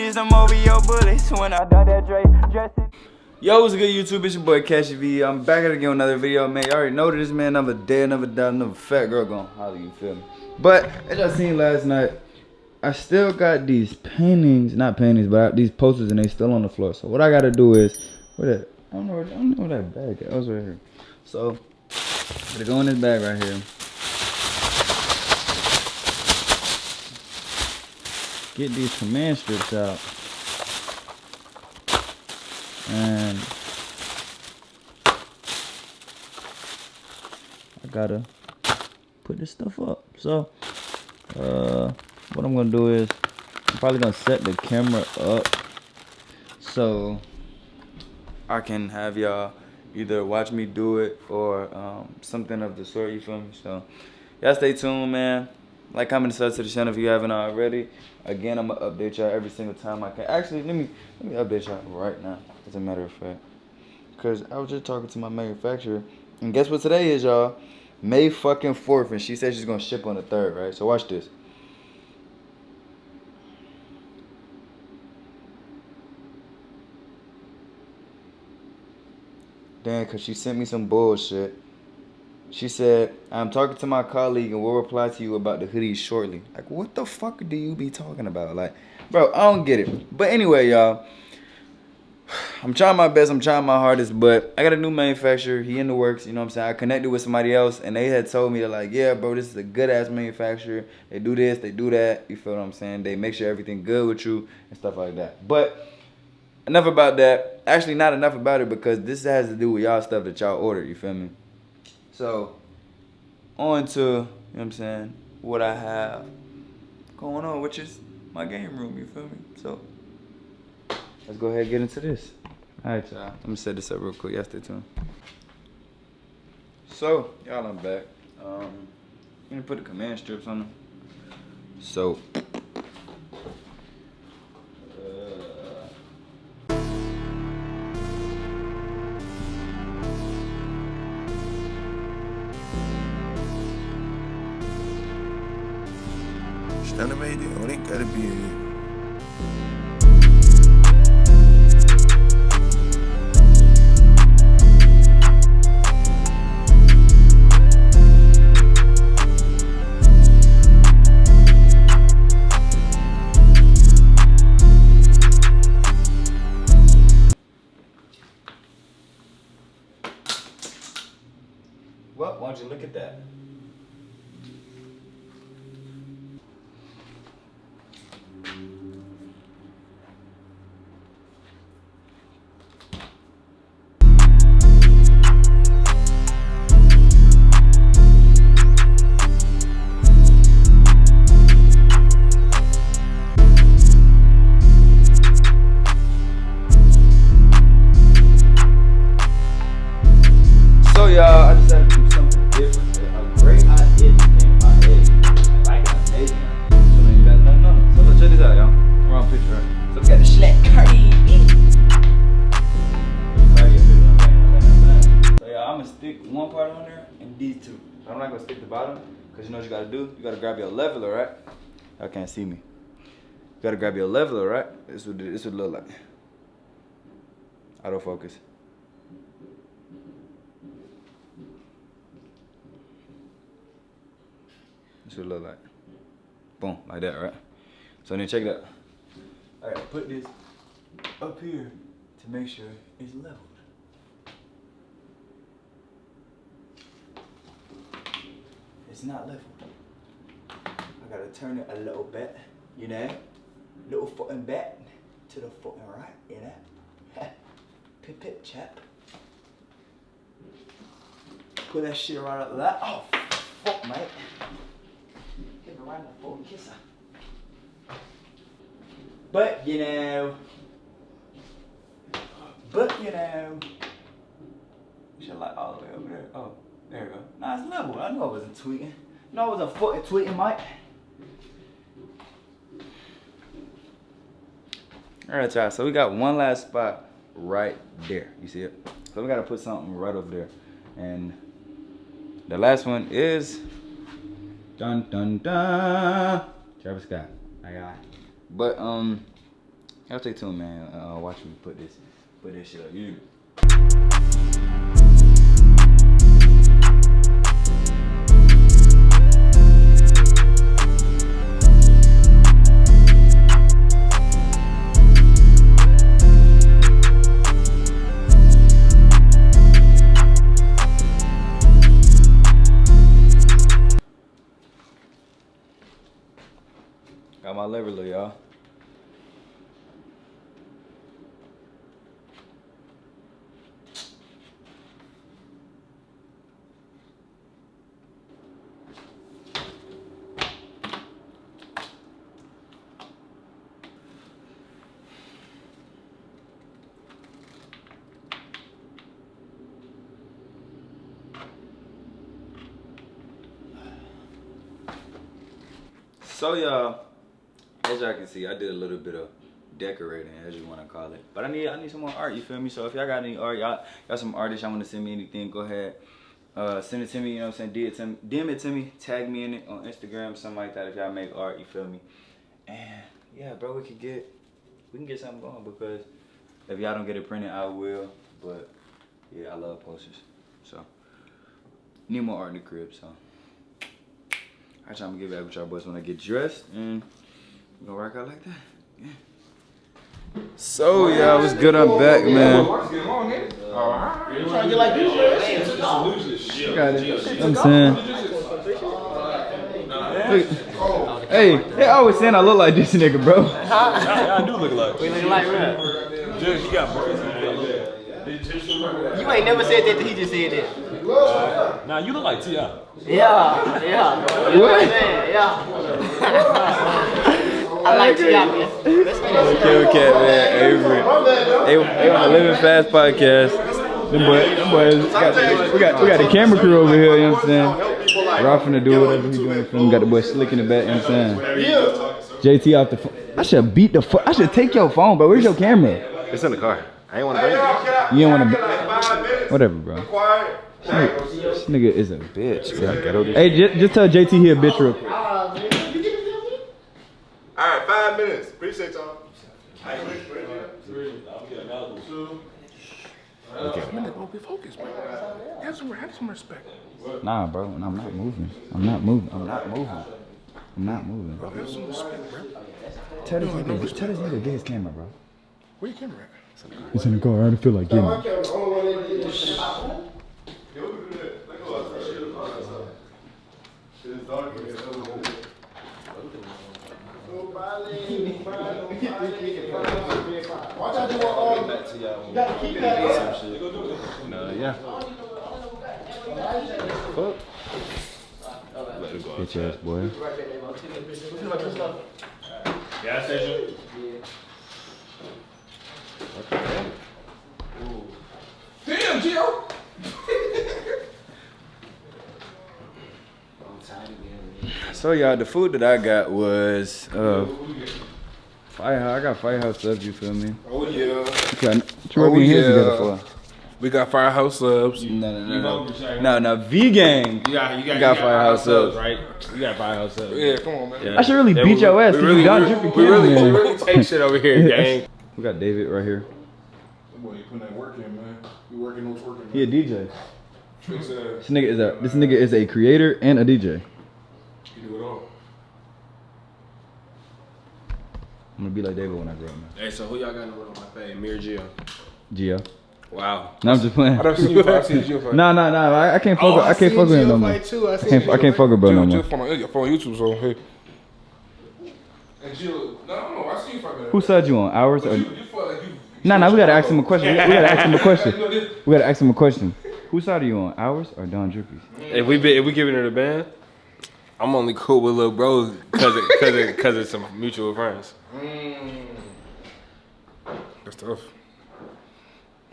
these them bullets when I done that Dre dressing. Yo, what's good YouTube? It's your boy Cashy V. I'm back at again with another video, man. You already know this, man. Another day, another day, another fat girl gonna holler, you feel me? But, as y'all seen last night, I still got these paintings, not paintings, but these posters and they still on the floor. So what I gotta do is, where that, I don't know where, I don't know where that bag is. I was right here. So, I'm gonna go in this bag right here. Get these command strips out. And I gotta put this stuff up. So, uh, what I'm gonna do is I'm probably gonna set the camera up so I can have y'all either watch me do it or um, something of the sort. You feel me? So y'all stay tuned, man. Like, comment, subscribe to the channel if you haven't already. Again, I'm gonna update y'all every single time I can. Actually, let me let me update y'all right now. As a matter of fact, because I was just talking to my manufacturer, and guess what today is, y'all? May fucking fourth, and she said she's gonna ship on the third, right? So watch this. Damn, cause she sent me some bullshit. She said, I'm talking to my colleague and we'll reply to you about the hoodies shortly. Like, what the fuck do you be talking about? Like, bro, I don't get it. But anyway, y'all. I'm trying my best. I'm trying my hardest. But I got a new manufacturer. He in the works. You know what I'm saying? I connected with somebody else. And they had told me, like, yeah, bro, this is a good-ass manufacturer. They do this. They do that. You feel what I'm saying? They make sure everything good with you and stuff like that. But enough about that. Actually, not enough about it because this has to do with y'all stuff that y'all ordered. You feel me? So, on to, you know what I'm saying, what I have going on, which is my game room, you feel me? So, let's go ahead and get into this. All right, y'all. Let me set this up real quick. Y'all stay tuned. So, y'all, I'm back. Um, I'm gonna put the command strips on them. So, gonna stick the bottom, cause you know what you gotta do? You gotta grab your leveler, right? Y'all can't see me. You gotta grab your leveler, right? This would this would look like. Autofocus. This would look like. Boom, like that, right? So then check it out. I gotta put this up here to make sure it's leveled. It's not level. I gotta turn it a little bit, you know? Little footing back to the footing right, you know? pip pip chap. Put that shit right up there. Oh, fuck, mate. Give her right the foot and kiss kisser. But, you know. But, you know. You should like all the way it's level. I know I wasn't tweeting. No, I wasn't fucking tweeting, Mike. Alright, y'all. So we got one last spot right there. You see it? So we gotta put something right over there. And the last one is dun dun dun Travis Scott. I got it. But um Y'all stay tuned, man. Uh, watch me put this, put this shit up. You. So y'all, as y'all can see, I did a little bit of decorating, as you want to call it. But I need I need some more art. You feel me? So if y'all got any art, y'all got some artists, y'all want to send me anything, go ahead. Uh, send it to me. You know what I'm saying? It to me. DM it to me. Tag me in it on Instagram, something like that. If y'all make art, you feel me? And yeah, bro, we could get we can get something going because if y'all don't get it printed, I will. But yeah, I love posters. So need more art in the crib. So. I try to get back with y'all boys when I get dressed and we gonna rock out like that. Yeah. So y'all, what's good? I'm back, man. Uh, trying to get like you, man. Got it. You know I'm saying. Look- Hey, they always saying I look like this nigga, bro. I do look like. We looking like rap. Dude, you got boys. You ain't never said that he just said that. Nah, you look like Ti. Yeah, yeah. You know what Yeah. I like you, man. Let's get it. Kill Cat, man. Avery. They, they on the Living Fast podcast. Them boys, them boys got we got we got the camera crew over here, you know what I'm saying? Ralph finna do whatever he doing for him. Got the boy slick in the back, you know what I'm saying? JT off the phone. I should beat the fuck. I should take your phone, bro. Where's your camera? It's in the car. I ain't want to bring it. You don't wanna. Whatever, bro. This nigga is a bitch, bro. Hey, just, just tell JT he a bitch real quick. All right, five minutes. Appreciate y'all. Okay. Be focused, man. Have some, have some respect. Nah, bro. I'm not moving. I'm not moving. I'm not moving. I'm not moving. Have some respect, bro. Tell this nigga, tell this nigga get his camera, bro. Where your camera at? It's in the car. I don't feel like getting it. Bitch ass boy. Gas station. Damn, Gio. So y'all, the food that I got was uh firehouse. I got firehouse stuff. You feel me? Oh, yeah. What you, what you rubbing Oh, your hands together for? We got Firehouse subs. No, no, no, no. No, no. V gang. You got, you got, got Firehouse subs. right? You got firehouse subs. Yeah, come on, man. I should really beat your ass. We 'cause really, you got we, drippy we really, we really take shit over here, gang. We got David right here. Boy, you putting that work in, man. You working those working. He a DJ. This nigga is a this nigga is a creator and a DJ. You do it all. I'm gonna be like David when I grow up, man. Hey, so who y'all got in the room? My fave, Mir Gio. Gio. Wow. No, I'm just playing. I done seen you fight. I seen Gio fight. Nah, nah, nah. I, I can't oh, fuck. Oh, with, I, can't fuck with him no more. I too. I can't. I can't fuck with bro no more. Gio phone on, YouTube, so hey. And Gio, no, no, no. I seen you fight. man. Whose side you on? Ours or? You, you fought like you. Nah, nah. We gotta ask him a question. We gotta, we gotta ask him a question. We gotta ask him a question. Whose side are you on? Ours or Don Drippy's? If we be, if we giving her the band, I'm only cool with little bros because it, cause it, cause it's some mutual friends. Mm. That's tough.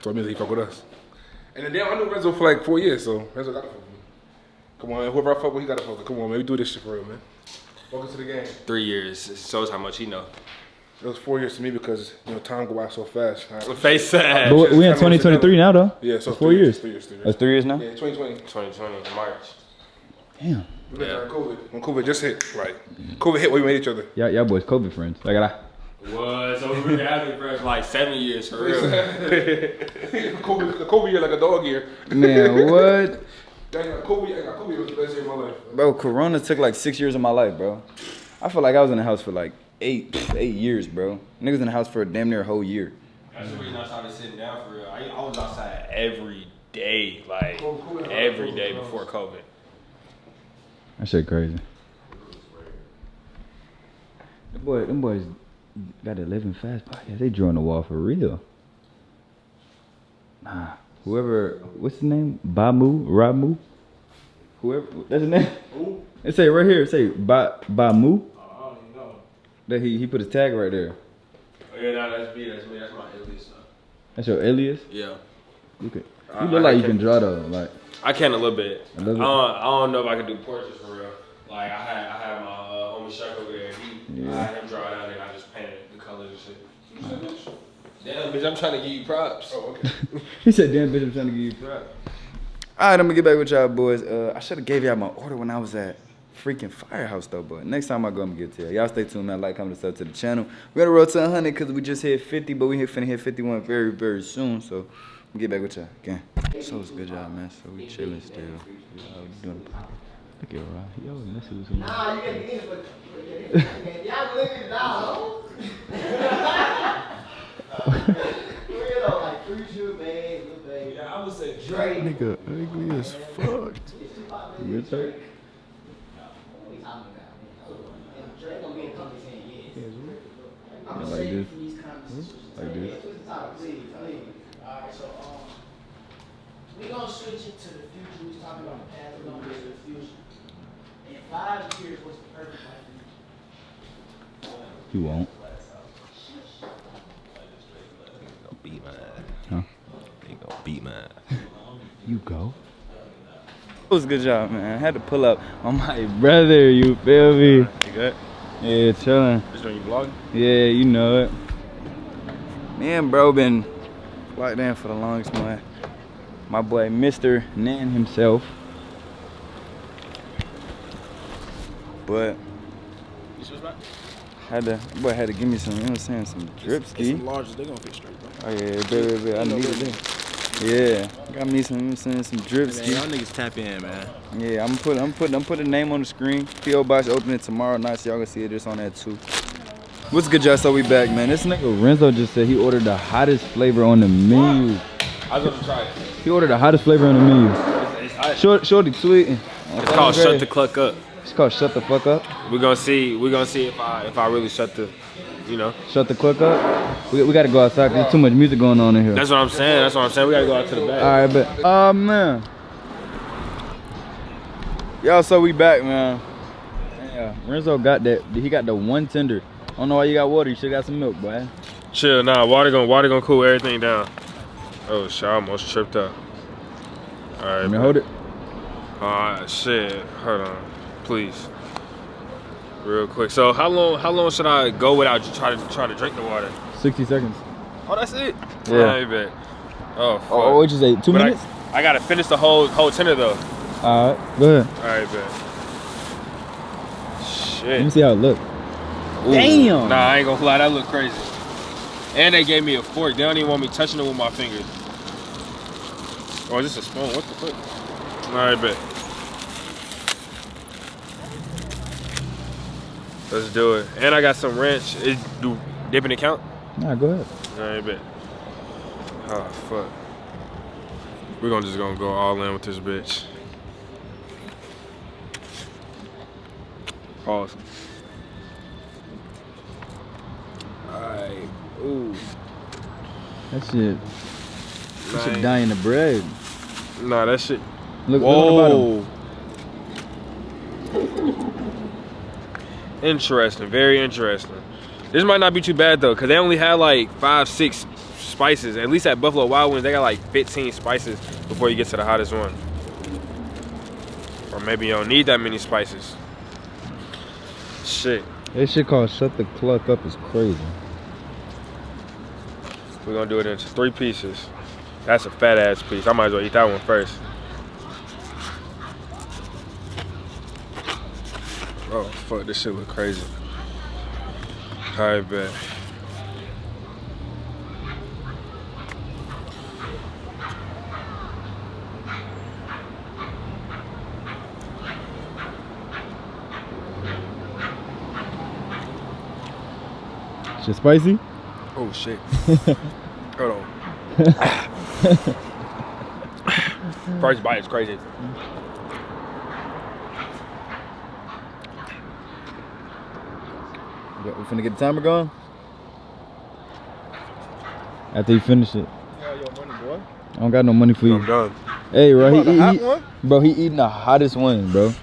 So it means he fuck with us. And then damn, I knew Renzo for like four years, so Renzo gotta fuck with me. Come on, man. Whoever I fuck with, he gotta fuck with. Come on, man. We do this shit for real, man. Welcome to the game. Three years it shows how much he know. It was four years to me because you know time go by so fast. I- Face sad. But we in 2023 now though. Yeah, so It's four three years. Three years. Three years. That's three years now. Yeah, 2020. 2020 March. Damn. We met Yeah. COVID. When COVID just hit, right? COVID hit, we made each other. Y'all, y'all boys COVID friends. Like I. Was so we have been friends for like seven years for real. Kobe, Kobe year like a dog year. Man, what? Dang, like Kobe, was the best year of my life. Bro, Corona took like six years of my life, bro. I feel like I was in the house for like eight, eight years, bro. Niggas in the house for a damn near a whole year. That's the reason I started sitting down for real. I, I was outside every day, like Cool, cool. every day before COVID. That shit crazy. The boy, them boys got the living fast podcast. They drew on the wall for real. Nah, whoever, what's his name? Bamu, Ramu. Whoever, that's his name. It say right here. It say ba Bamu. Oh. That he he put his tag right there. Oh, yeah, no, that's me. That's me. That's my alias. That's your alias. Yeah. You could. I- You look I like you can- can draw though. Like I can a little bit. A little bit? I, don't, I don't know if I can do portraits for real. Like I had, I had my uh, homie Chuck over there. He, I had him draw it out and I just painted the colors and shit. Damn, bitch, I'm trying to give you props. Oh, okay. he said, "Damn bitch, I'm trying to give you props." All right, I'm gonna get back with y'all boys. Uh, I should have gave y'all my order when I was at freaking Firehouse though, but next time I go, I'm gonna get to y'all. Y'all stay tuned, man. Like, comment, sub to the channel. We gotta roll to 100 because we just hit 50, but we hit finna hit 51 very, very soon. So, I'm get back with y'all again. So it's good job, man. So we chilling still. We uh, doing. Look at Rob. Yo, let's see what's going on. Nah, you gotta get in, but y'all living down. Real though, like three shoe bags, little bags. Yeah, I would say Drake. Nigga, ugly as fuck. Good talk. What we talking about? And Drake gonna be in company saying yes. I'm Yeah, like this. from. Like this. Yeah, switch the topic, please, please. Alright, so, um, we gonna switch it to the future. We was talking about the past, We're gonna go to the future. In five years, what's the perfect life for you? You won't. Beat my ass. Huh? They gonna beat my ass. You go. It was a good job, man. I had to pull up on my brother. You feel me? You good? Yeah, chilling. Just when your vlogging? Yeah, you know it. Me and bro been locked in for the longest, man. My boy, Mr. Nan himself. But had to, boy had to give me some, you know what I'm saying, some drip ski. larges, they gonna fit straight, bro. Oh yeah, baby, baby, I needed it. Yeah, got me some, you know what I'm saying, some drip ski. y'all niggas tap in, man. Yeah, I'm putting, I'm putting, I'm putting the name on the screen. PO box opening tomorrow night, so y'all can see it just on that too. What's good, y'all? So we back, man. This nigga Renzo just said he ordered the hottest flavor on the menu. I was gonna try it. He ordered the hottest flavor on the menu. It's, it's, Short, shorty tweeting. it's called Shut the Cluck Up. It's called shut the fuck up. We're gonna see. We're gonna see if I if I really shut the, you know. Shut the cluck up. We, we gotta go outside. 'cause There's too much music going on in here. That's what I'm saying. That's what I'm saying. We gotta go out to the back. All right, but oh man, y'all. So we back, man. Yeah, Renzo got that. He got the one tender. I don't know why you got water. You should got some milk, boy. Chill. Nah, water gonna water gonna cool everything down. Oh shit! I almost tripped up. All right. Let me hold it. Alright, shit. Hold on, please. Real quick. So how long? How long should I go without try to try to drink the water? 60 seconds. Oh, that's it. Yeah. Alright, bet. Oh, oh fuck. Oh, what you say? Two But minutes? I, I gotta finish the whole whole tender though. All right, go ahead. Alright, bet. Shit. Let me see how it look. Ooh. Damn. Nah, I ain't gonna lie. That look crazy. And they gave me a fork. They don't even want me touching it with my fingers. Oh, is this a spoon? What the fuck? Alright, bet. Let's do it. And I got some ranch. It, do dipping it count? Nah, go ahead. Alright, bet. Oh, fuck. We're gonna just gonna go all in with this bitch. Pause. Alright. Ooh. That shit. That shit Nice. die in the bread. Nah, that shit. Look, look on the bottom. Whoa. Interesting, very interesting. This might not be too bad though, cause they only had like five, six spices. At least at Buffalo Wild Wings, they got like 15 spices before you get to the hottest one. Or maybe you don't need that many spices. Shit, That shit called shut the cluck up is crazy. we're gonna do it into three pieces. That's a fat ass piece. I might as well eat that one first. Oh, fuck, this shit look crazy. I bet. Shit spicy? Oh shit. Hold on. First bite is crazy. We finna get the timer going? After you finish it. I don't got no money for you. I'm done. Hey, bro, he, the he, he- bro, he eating the hottest one, bro.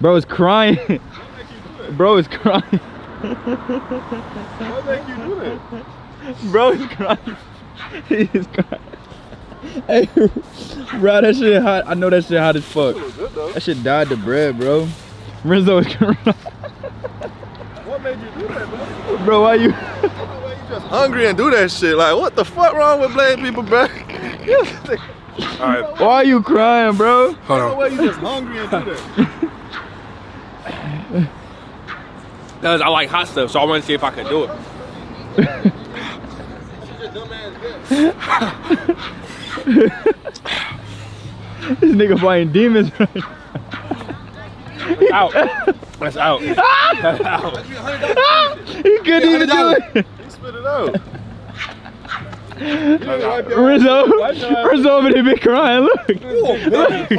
Bro is crying. bro is crying. What make you do that? Bro is crying. he is crying. Hey, bro, that shit hot. I know that shit hot as fuck. Good. That shit died the bread, bro. Renzo is crying. What made you do that, bro? bro, why you? Why you just hungry and do that shit? Like, what the fuck wrong with black people, bro? Alright, Why are you crying, bro? hold on. Why you just hungry and do that? Because I like hot stuff, so I want to see if I can do it. This nigga fighting demons right Out. That's out. That's out. Ah! He couldn't even do it. Spit it out. Rizzo, Rizzo over there been crying. Look. look.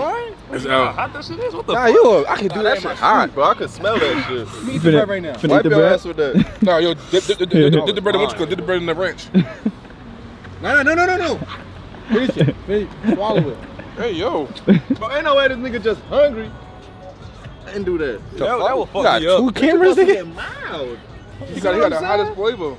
It's out. Hot that shit is? What the Nah, you. I can do that shit hot, bro. I can smell that shit. Finna, right now. Wipe your ass with that. No, yo, dip, dip, dip, dip, dip, dip the bread in what you call, dip the bread in the wrench. No, no, no, no, no, no. Finish it. Finish. Swallow it. Hey, yo. But ain't no way this nigga just hungry and do that. That, that will fuck got me up. two cameras, nigga? Mild. He got, he got the hottest flavor.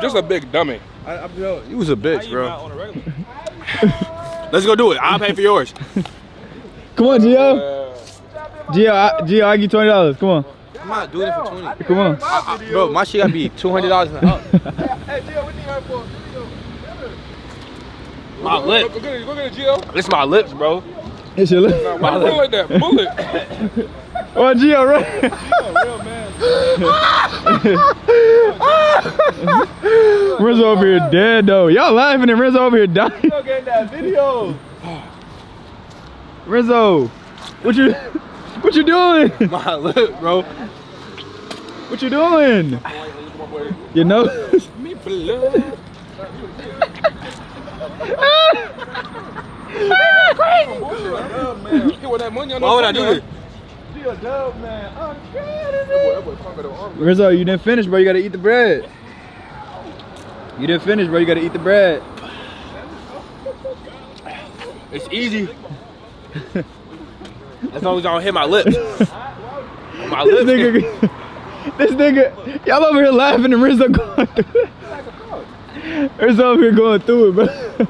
Just a big dummy. I, I'm, yo, you was a bitch, bro. on a? Let's go do it. I'll pay for yours. Come on, Gio. Uh, Gio, I, Gio, I give you twenty dollars. Come on, I'm not doing it for 20. come on. bro, my shit gotta be $200 and up. My lip. Go get it, go get it, Gio. It's my lips, bro. It's your lip. Why you like that? Bullet. Oh, Gio, right? Rizzo over here dead though. Y'all laughing and Rizzo over here dying. Get that video. Rizzo, what you, what you doing? My lip, bro. What you doing? You know? Me blood. Get with that money on Why would I do this? Rizzo, you didn't finish, bro. You gotta eat the bread. You didn't finish, bro. You gotta eat the bread. It's easy. as long as I don't hit my lips. my This lips. nigga, this nigga, y'all over here laughing and Rizzo going through it. Rizzo over here going through it, bro.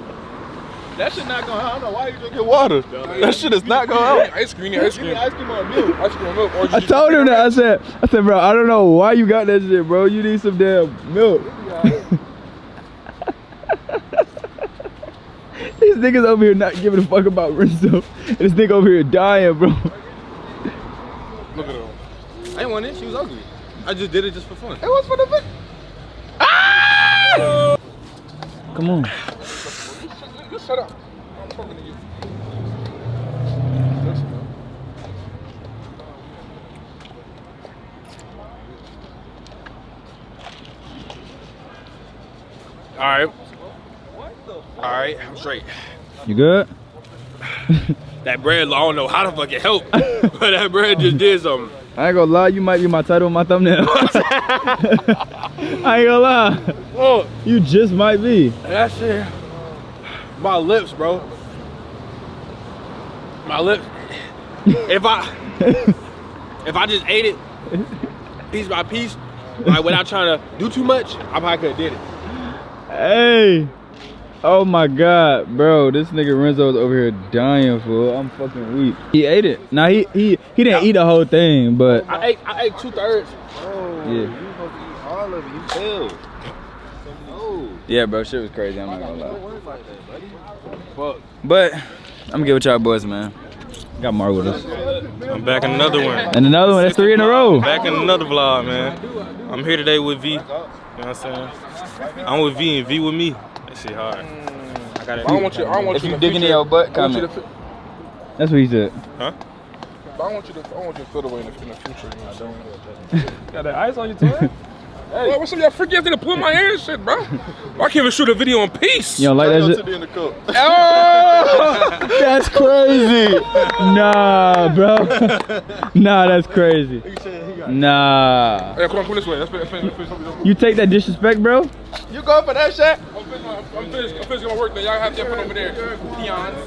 That shit not gonna help. I don't know why you drinking water. That shit is not gonna help. Ice cream, ice cream. Ice cream or milk. Ice cream, milk. Or I told him that. I said, I said, bro, I don't know why you got that shit, bro. You need some damn milk. These niggas over here not giving a fuck about Rizzo. And this nigga over here dying, bro. Look at him. I didn't want it. She was ugly. I just did it just for fun. It was for the bit. Ah! Oh! Come on. Shut up. I'm talking to you. All right. All right, I'm straight. You good? That bread, I don't know how the fuck it helped, but that bread just did something. I ain't gonna lie, you might be my title my thumbnail. I ain't gonna lie. Oh, You just might be. that shit. My lips, bro. My lips. If I if I just ate it piece by piece, like without trying to do too much, I probably could have did it. Hey. Oh my god, bro. This nigga Renzo's over here dying, fool. I'm fucking weak. He ate it. Now he he he didn't eat the whole thing, but I ate I ate two thirds. yeah. All of it, you failed. No. Yeah, bro, shit was crazy. I'm not gonna lie. work like that, buddy. Fuck. But I'm gonna get with y'all boys, man. Got Mark with us. I'm back in another one. And another one, that's three in a row. Back in another vlog, man. I'm here today with V. You know what I'm saying? I'm with V and V with me. That shit hard. Mm. I got it. I don't want you. I don't want If you you to digging in your butt, I want you comment. to fi- That's what he said. Huh? I but I want you to, I want you to feel the way in the, in the future. You know what I'm saying? Got that ice on your toe? Hey, what's up, y'all freaky ass to pull my hair and shit, bro? I can't even shoot a video in peace. You don't like that shit? in the cup. Oh! That's crazy. nah, bro. nah, that's crazy. Nah. hey, come on, come this way. Let's finish, let's finish, let's You take that disrespect, bro? You going for that shit? I'm finished, I'm finished, I'm finished my work then. Y'all have that fun over there. Peons.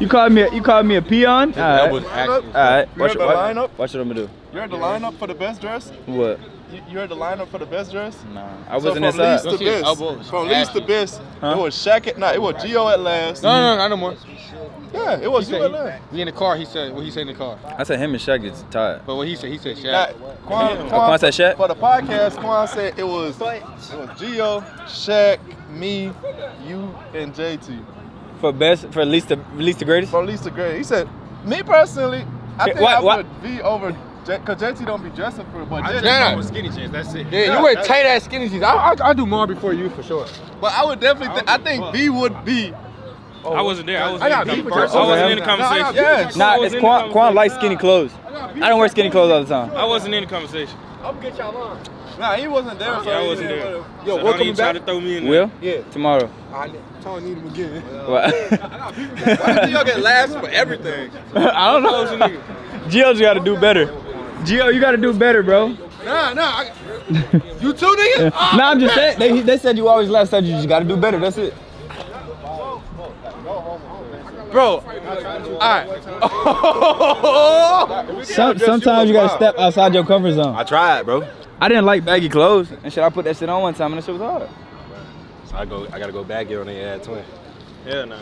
You called me a, you called me a peon? Alright. was Alright. You heard the lineup? Watch what I'm gonna do. You heard the lineup for the best dress? What? You, you heard the lineup for the best dress? Nah. I So wasn't from least inside. to best. From least to best, it was Shaq. Nah, it was Gio at last. No, no, no, no more. Yeah, it was He you said, at last. we in the car. He said what he said in the car. I said him and Shaq is tired. But what he said, he said Nah, Shaq. Quan, Oh, Quan said Shaq? For the podcast, Quan said it was it was Gio, Shaq, me, you, and JT. For best, for least the least the greatest. From least to greatest. He said, me personally, I think what- I what- would be over because JT don't be dressing for it, but JT, Nah, nah. Skinny jeans, that's it. Yeah, you wear tight ass skinny jeans. I, I, I'll do more before you for sure. but I would definitely. Th- I think B would be. I wasn't there. I wasn't, I got in, beef the with I wasn't in the No, I got conversation. beef with your- I Nah, it's in the Quan. Quan likes skinny clothes. I don't wear skinny clothes all the time. I wasn't in the conversation. I'm gonna get y'all on. Nah, he wasn't there. so Yeah, I wasn't there. Yo, so what don't coming even try back? to throw me in there. Will? Yeah. Tomorrow. I don't need him again. What? Why do y'all get laughs for everything? I don't know. Gio's got to do better. Gio, you got to do better, bro. Nah, nah. I, you too, nigga? nah, I'm just saying. They, they said you always left, said you just got to do better. That's it. Bro, alright. Some, sometimes you got to step outside your comfort zone. I tried, bro. I didn't like baggy clothes and shit. I put that shit on one time and that shit was hard. So I go. I gotta go back here on the ad twin. Yeah, nah.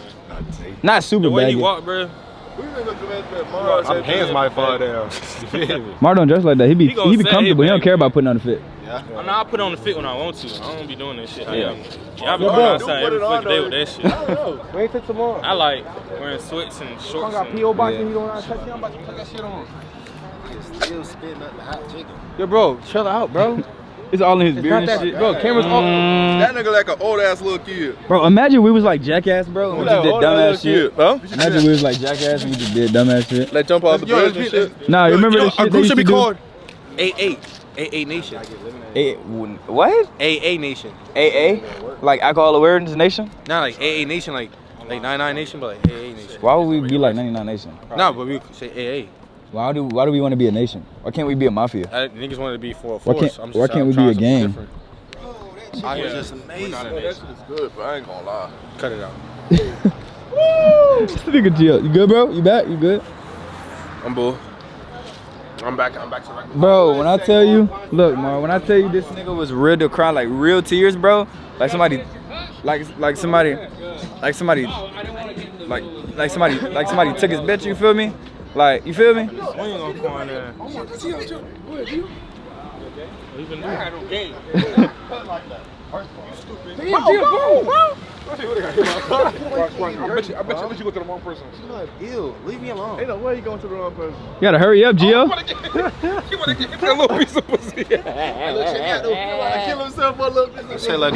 Not super The way baggy. he walked, bro. My hands might fall down. You feel? Mar don't dress like that. He be He he be say comfortable. He don't care about putting on the fit. I know I put on the fit when I want to. I don't be doing that shit. Yeah. Yeah. Y'all be going outside every fucking day with that shit. Wait till tomorrow. I like wearing sweats and shorts. I shorts. got And, P.O. box Yeah. and you don't want to touch it. I'm about to put that shit on. Still spitting up the hot chicken. Yo, bro, chill out, bro. It's all in his It's beard and that, shit. bro. Cameras off. Mm, That nigga like an old ass little kid. bro, imagine we was like jackass, bro, and we just did ass dumbass shit. kid, Huh? Imagine we was like jackass and we just did dumbass shit. Like jump off the Yo, bridge and shit. Nah, you remember Yo, the shit our they group used should to be do? called AA. AA Nation. A- what? AA Nation. AA? Like Alcohol Awareness Nation? Not like AA Nation, like like 99 Nation, but like AA Nation. Why would we be like 99 Nation? No, but we could say AA. Why do Why do we want to be a nation? Why can't we be a mafia? I, niggas wanted to be for a Why force. can't- I'm why can't we be a something gang? different. I was just amazing. That shit is good, but I ain't gonna lie. Cut it out. This nigga Gio. You good, bro? You back? You good? I'm bull. I'm back. I'm back to right. Bro, when I tell you, look, Mar, when I tell you this nigga was real to cry, like real tears, bro. Like somebody, like like somebody, like somebody, like like somebody, like somebody took his bitch. You feel me? Like you feel me? we ain't gonna go in there. I bet you. I bet you. I bet you go to the wrong person. Ew, leave me alone. Ain't no way you going to the wrong person. You gotta hurry up, Gio. You wanna get that little piece of pussy? Kill himself for a little bit. Say like.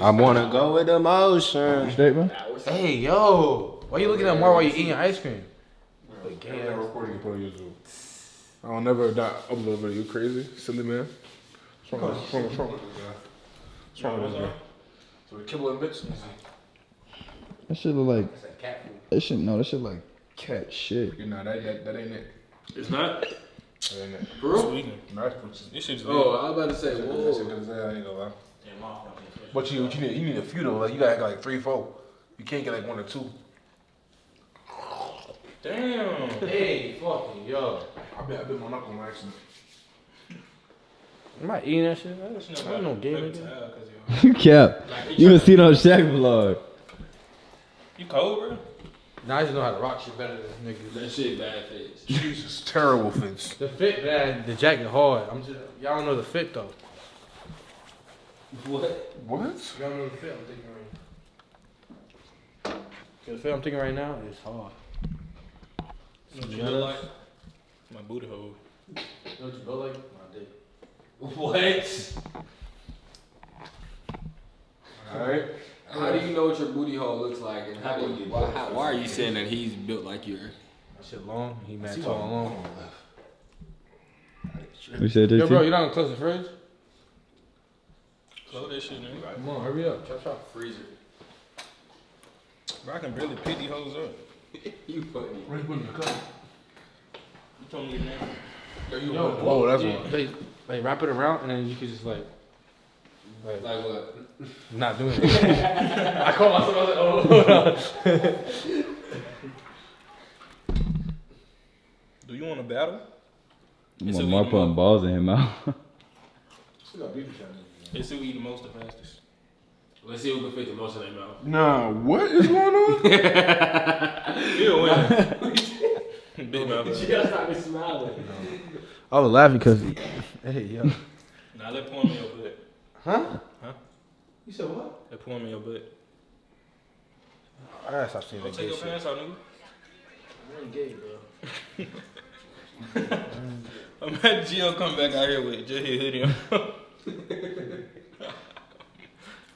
I wanna go with emotion. Bro. Hey, yo. Why you looking at more while you eating ice cream? I ain't recording put on YouTube. I don't never not upload video. You crazy, silly man. What's wrong? What's wrong? What's wrong with this guy? What's wrong with this guy? So we kibble and bits. That shit look like. That shit no. That shit like cat shit. You know that that, that ain't it. It's not. That ain't it. Sweetening. Nice pussy. This shit's Oh, I was about to say, That whoa. shit good as hell, I ain't gonna lie. But you, you need, you need a few though. Like you gotta get like three, four. You can't get like one or two. Damn. Hey, fucking yo. I bet, I bet my knuckle on accident. Am I eating that shit? That's not no game nigga. You cap. You done seen on Shaq vlog. You cold, bro? Now I just know how to rock shit better than niggas. That shit bad face. Jesus, terrible fits. The fit bad, the jacket hard. I'm just y'all don't know the fit though. What? What? Y'all know the fit I'm thinking right. The fit I'm thinking right now is hard. What you look like? My booty hole. You know what you built like? My dick. What? Alright. How do you know what your booty hole looks like, and how do you? Why, how, why are you saying that he's built like your That shit long. He mad tall and long. You said Yo, that bro, too? you not gonna close the fridge? Close that shit, nigga. Come on, hurry up. Chop chop freezer. Bro, I can barely pick these hoes up. You funny. Where you putting the cup? You told me your name. Yo, oh, that's one. They, they wrap it around and then you can just like, like, Like what? not doing it. I called myself. I was like, oh, hold on. Do you want to battle? You It's want a Mark putting balls in his mouth. Let's see who eat the most the fastest. Let's see who can fit the most in their mouth. Nah, what is going on? He'll win. Big mouth. You gotta stop me smiling. I was laughing because, hey, yo. Nah, let pour him in your butt. Huh? Huh? You said what? Let pour him in your butt. I gotta stop seeing Don't that take your shit. pants out, nigga. I ain't gay, bro. Imagine Gio come back out here with just his hoodie on.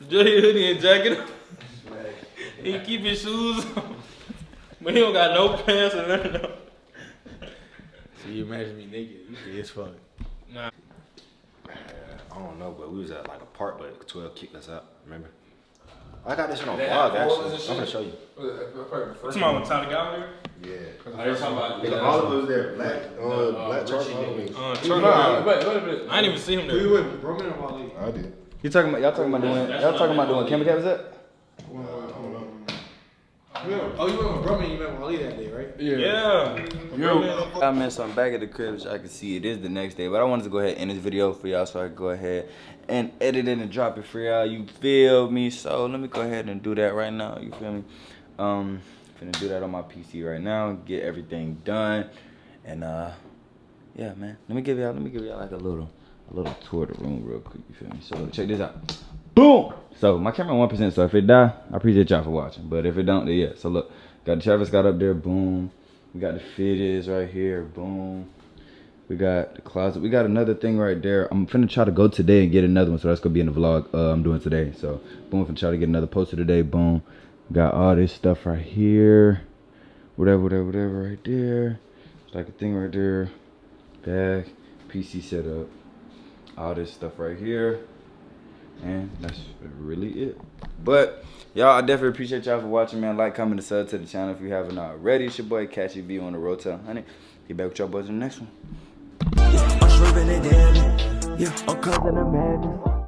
Just his hoodie and jacket. He keep his shoes on. But he don't got no pants or nothing on. So you imagine me naked? You gay as fuck. I don't know, but we was at like a park, but 12 kicked us out. Remember? I got this shit on They vlog have photos and actually. I'm gonna show you. What's my one? Tyler Gallagher? Yeah. Are you talking about? Nigga, all of us there. Black, uh, black Richie charcoal. Uh, Nah, Turner. wait, wait a minute. I didn't even see him Who you there. with, Roman or Wally? I did. You talking about y'all talking about doing y'all talking about doing camera caps up? Oh, you went with Roman, you met Wally that day, right? Yeah. Yo. I meant so I'm back at the crib, which I can see it is the next day. But I wanted to go ahead and end this video for y'all, so I could go ahead and edit it and drop it for y'all. You feel me? So let me go ahead and do that right now. You feel me? Um, finna do that on my PC right now. Get everything done, and uh, yeah, man. Let me give y'all. Let me give y'all like a little, a little tour of the room real quick. You feel me? So check this out. Boom. So my camera one percent. So if it die, I appreciate y'all for watching. But if it don't, then yeah. So look, got the Travis got up there. Boom. We got the fidgets right here. Boom. We got the closet. We got another thing right there. I'm finna try to go today and get another one. So that's gonna be in the vlog uh, I'm doing today. So boom, finna try to get another poster today. Boom. Got all this stuff right here. Whatever, whatever, whatever right there. It's like a thing right there. Bag, PC setup. All this stuff right here. And that's really it. But y'all, I definitely appreciate y'all for watching, man. Like, comment, and sub to the channel if you haven't already. It's your boy Catchy V on the road to 100. Get back with y'all boys in the next one. Yeah, I'm.